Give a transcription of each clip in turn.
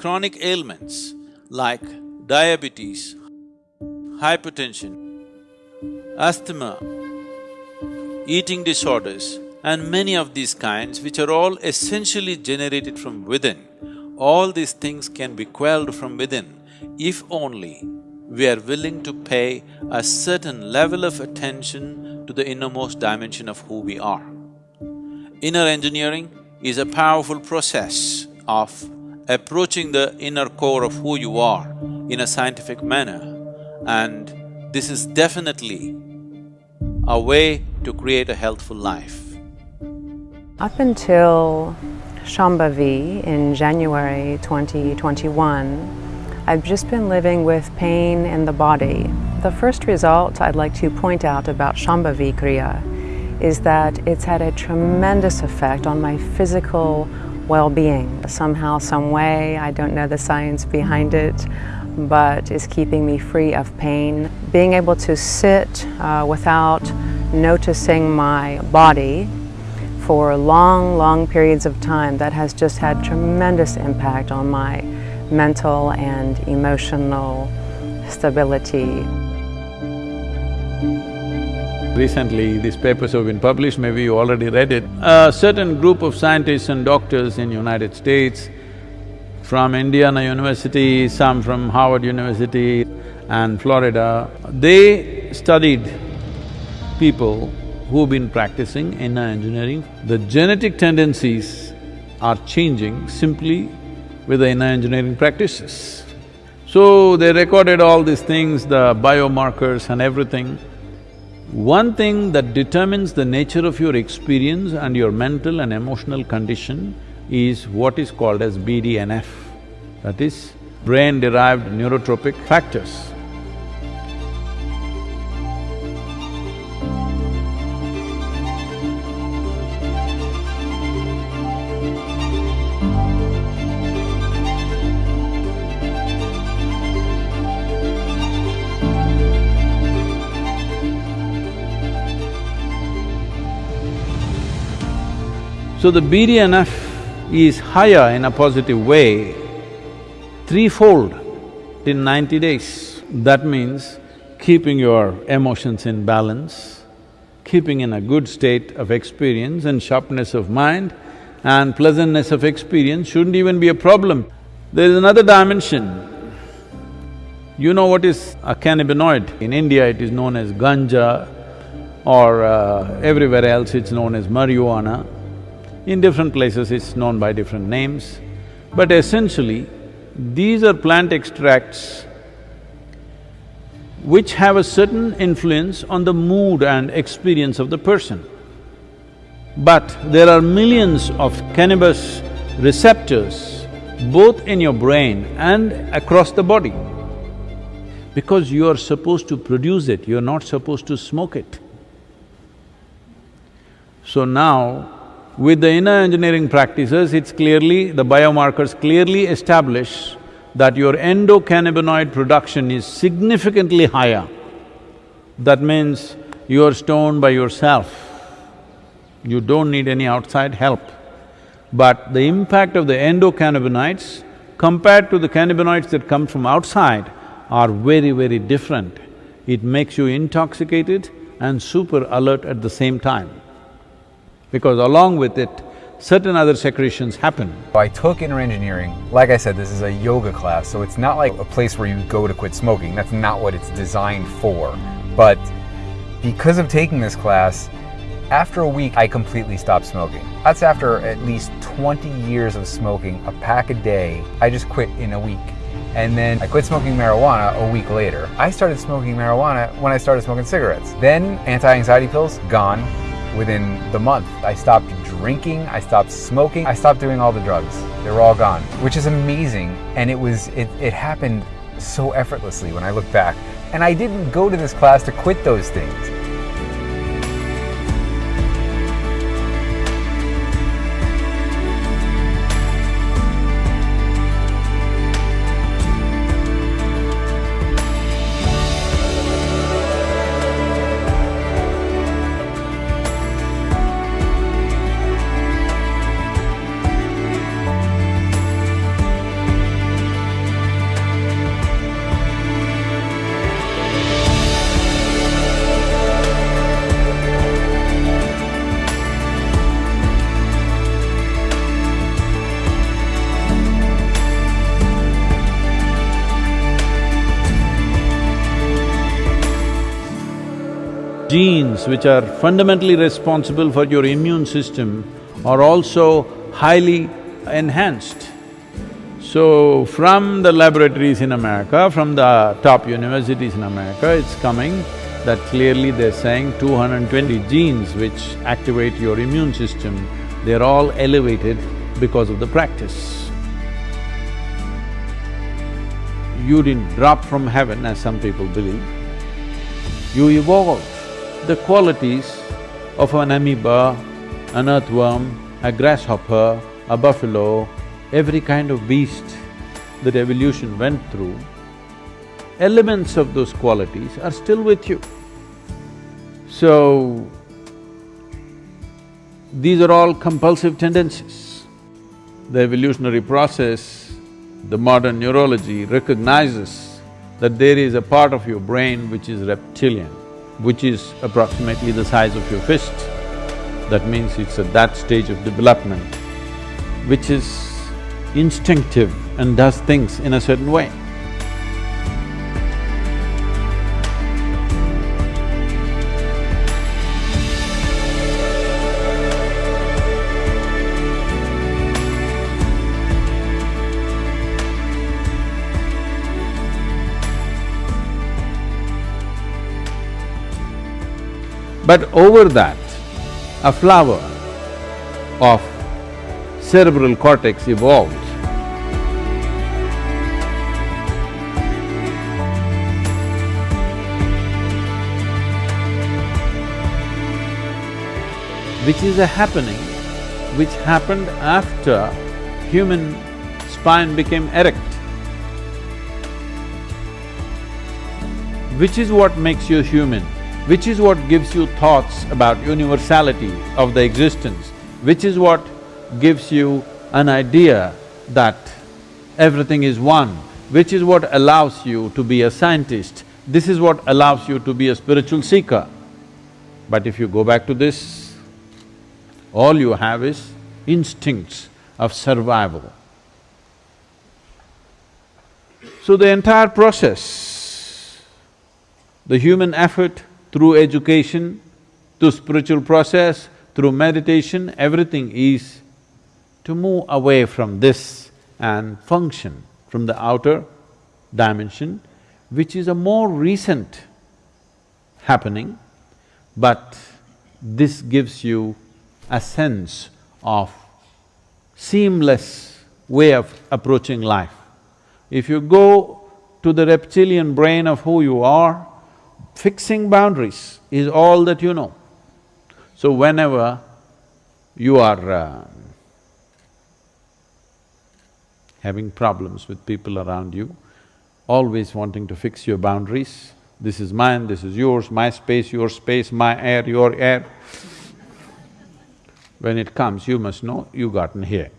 chronic ailments like diabetes, hypertension, asthma, eating disorders, and many of these kinds which are all essentially generated from within, all these things can be quelled from within if only we are willing to pay a certain level of attention to the innermost dimension of who we are. Inner engineering is a powerful process of approaching the inner core of who you are in a scientific manner and this is definitely a way to create a healthful life. Up until Shambhavi in January 2021, I've just been living with pain in the body. The first result I'd like to point out about Shambhavi Kriya is that it's had a tremendous effect on my physical well-being. Somehow, some way, I don't know the science behind it, but is keeping me free of pain. Being able to sit uh, without noticing my body for long, long periods of time, that has just had tremendous impact on my mental and emotional stability. Recently, these papers have been published, maybe you already read it. A certain group of scientists and doctors in United States, from Indiana University, some from Harvard University and Florida, they studied people who've been practicing inner engineering. The genetic tendencies are changing simply with the inner engineering practices. So they recorded all these things, the biomarkers and everything. One thing that determines the nature of your experience and your mental and emotional condition is what is called as BDNF, that is brain-derived neurotrophic factors. So the BDNF is higher in a positive way, threefold in ninety days. That means keeping your emotions in balance, keeping in a good state of experience and sharpness of mind and pleasantness of experience shouldn't even be a problem. There is another dimension. You know what is a cannabinoid? In India it is known as ganja or uh, everywhere else it's known as marijuana. In different places it's known by different names, but essentially these are plant extracts which have a certain influence on the mood and experience of the person. But there are millions of cannabis receptors both in your brain and across the body. Because you are supposed to produce it, you're not supposed to smoke it. So now, with the inner engineering practices, it's clearly… the biomarkers clearly establish that your endocannabinoid production is significantly higher. That means you're stoned by yourself. You don't need any outside help. But the impact of the endocannabinoids compared to the cannabinoids that come from outside are very, very different. It makes you intoxicated and super alert at the same time because along with it, certain other secretions happen. I took inner engineering. Like I said, this is a yoga class, so it's not like a place where you go to quit smoking. That's not what it's designed for. But because of taking this class, after a week, I completely stopped smoking. That's after at least 20 years of smoking, a pack a day. I just quit in a week. And then I quit smoking marijuana a week later. I started smoking marijuana when I started smoking cigarettes. Then anti-anxiety pills, gone within the month. I stopped drinking, I stopped smoking, I stopped doing all the drugs. They were all gone, which is amazing. And it was, it, it happened so effortlessly when I look back. And I didn't go to this class to quit those things. Genes which are fundamentally responsible for your immune system are also highly enhanced. So, from the laboratories in America, from the top universities in America, it's coming that clearly they're saying 220 genes which activate your immune system, they're all elevated because of the practice. You didn't drop from heaven as some people believe. You evolved the qualities of an amoeba, an earthworm, a grasshopper, a buffalo, every kind of beast that evolution went through, elements of those qualities are still with you. So, these are all compulsive tendencies. The evolutionary process, the modern neurology recognizes that there is a part of your brain which is reptilian, which is approximately the size of your fist. That means it's at that stage of development, which is instinctive and does things in a certain way. But over that, a flower of cerebral cortex evolved. Which is a happening which happened after human spine became erect. Which is what makes you human, which is what gives you thoughts about universality of the existence, which is what gives you an idea that everything is one, which is what allows you to be a scientist. This is what allows you to be a spiritual seeker. But if you go back to this, all you have is instincts of survival. So the entire process, the human effort through education, through spiritual process, through meditation, everything is to move away from this and function from the outer dimension, which is a more recent happening, but this gives you a sense of seamless way of approaching life. If you go to the reptilian brain of who you are, fixing boundaries is all that you know. So whenever you are uh, having problems with people around you, always wanting to fix your boundaries. This is mine, this is yours, my space, your space, my air, your air. When it comes, you must know you gotten here.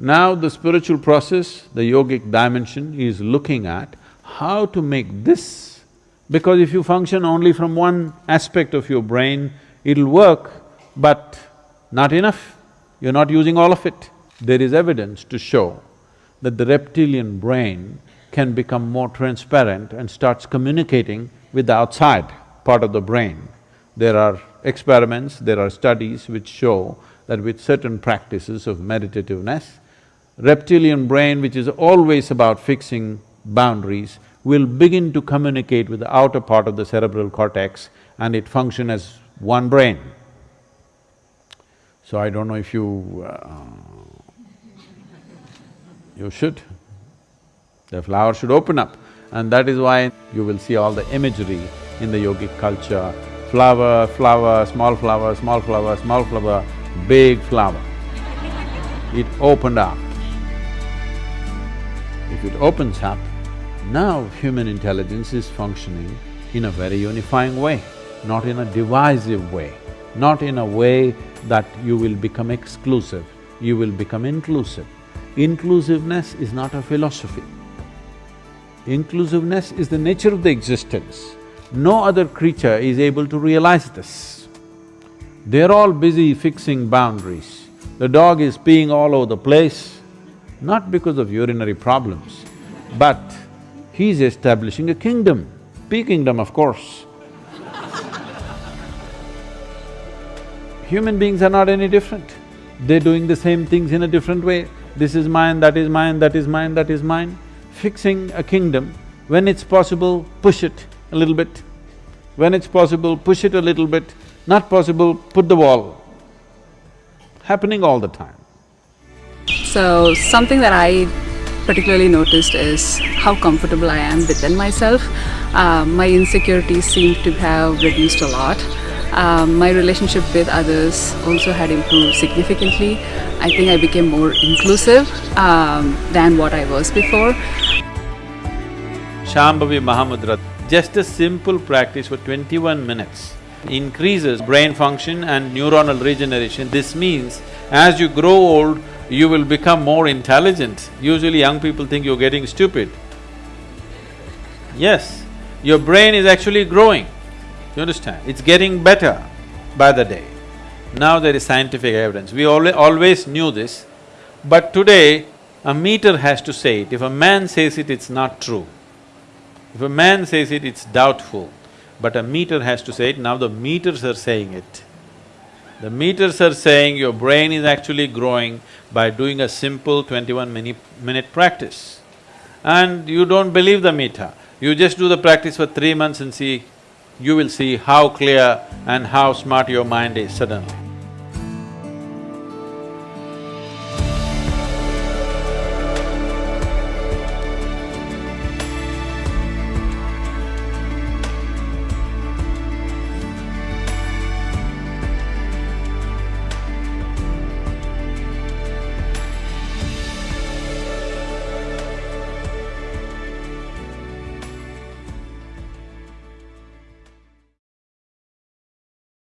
Now the spiritual process, the yogic dimension is looking at how to make this, because if you function only from one aspect of your brain, it'll work, but not enough, you're not using all of it. There is evidence to show that the reptilian brain can become more transparent and starts communicating with the outside part of the brain. There are experiments, there are studies which show that with certain practices of meditativeness, reptilian brain, which is always about fixing boundaries, will begin to communicate with the outer part of the cerebral cortex and it function as one brain. So I don't know if you… Uh, you should. The flower should open up and that is why you will see all the imagery in the yogic culture, flower, flower, small flower, small flower, small flower, big flower. It opened up. If it opens up, now human intelligence is functioning in a very unifying way, not in a divisive way, not in a way that you will become exclusive, you will become inclusive. Inclusiveness is not a philosophy. Inclusiveness is the nature of the existence. No other creature is able to realize this. They're all busy fixing boundaries. The dog is peeing all over the place, not because of urinary problems, but He's establishing a kingdom, P kingdom of course. Human beings are not any different. They're doing the same things in a different way. This is mine, that is mine, that is mine, that is mine. Fixing a kingdom, when it's possible, push it a little bit. When it's possible, push it a little bit. Not possible, put the wall. Happening all the time. So, something that I particularly noticed is how comfortable I am within myself. Uh, my insecurities seem to have reduced a lot. Um, my relationship with others also had improved significantly. I think I became more inclusive um, than what I was before. Shambhavi Mahamudra, just a simple practice for twenty-one minutes increases brain function and neuronal regeneration. This means as you grow old, you will become more intelligent. Usually young people think you're getting stupid. Yes, your brain is actually growing. You understand? It's getting better by the day. Now there is scientific evidence. We al always knew this, but today a meter has to say it. If a man says it, it's not true. If a man says it, it's doubtful. But a meter has to say it, now the meters are saying it. The meters are saying your brain is actually growing by doing a simple twenty-one minute, minute practice. And you don't believe the meter, you just do the practice for three months and see, you will see how clear and how smart your mind is suddenly.